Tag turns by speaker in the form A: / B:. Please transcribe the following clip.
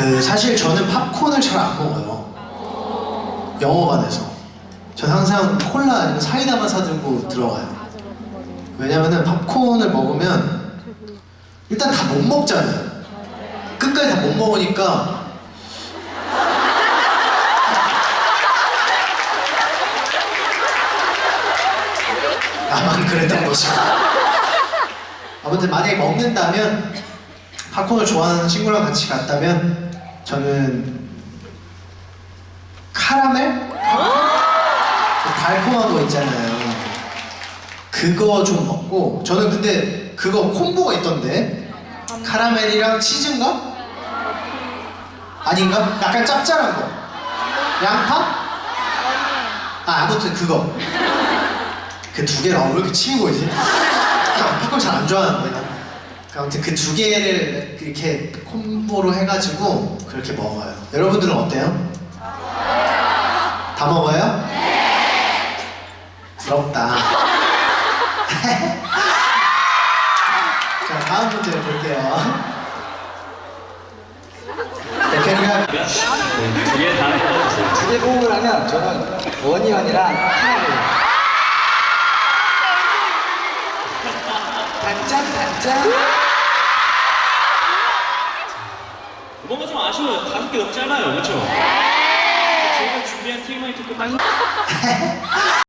A: 그 사실 저는 팝콘을 잘 안 먹어요. 영어관에서. 전 항상 콜라 아니면 사이다만 사들고 들어가요. 왜냐면은 팝콘을 먹으면 일단 다 못 먹잖아요. 끝까지 다 못 먹으니까 나만 그랬던 것이고 아무튼 만약에 먹는다면 팝콘을 좋아하는 친구랑 같이 갔다면 저는 카라멜? 그 달콤한 거 있잖아요 그거 좀 먹고 저는 근데 그거 콤보가 있던데 카라멜이랑 치즈인가? 아닌가? 약간 짭짤한 거 양파? 아 아무튼 그거 그두 아, 왜 이렇게 치는 거지? 팝콘 잘안 좋아하는데 난. 아무튼 그 두 개를 이렇게 콤보로 해가지고 그렇게 먹어요 여러분들은 어때요? 다 먹어요? 부럽다 자 다음 문제 볼게요 대표님가
B: 두개 다 해주세요.
C: 두개 호흡을 하면 저는 원희원이랑 하나 단짠 단짠.
B: 뭔가 좀 아쉬워요. 다섯 개 너무 짧아요. 그렇죠? 저희가 준비한 TMI 토크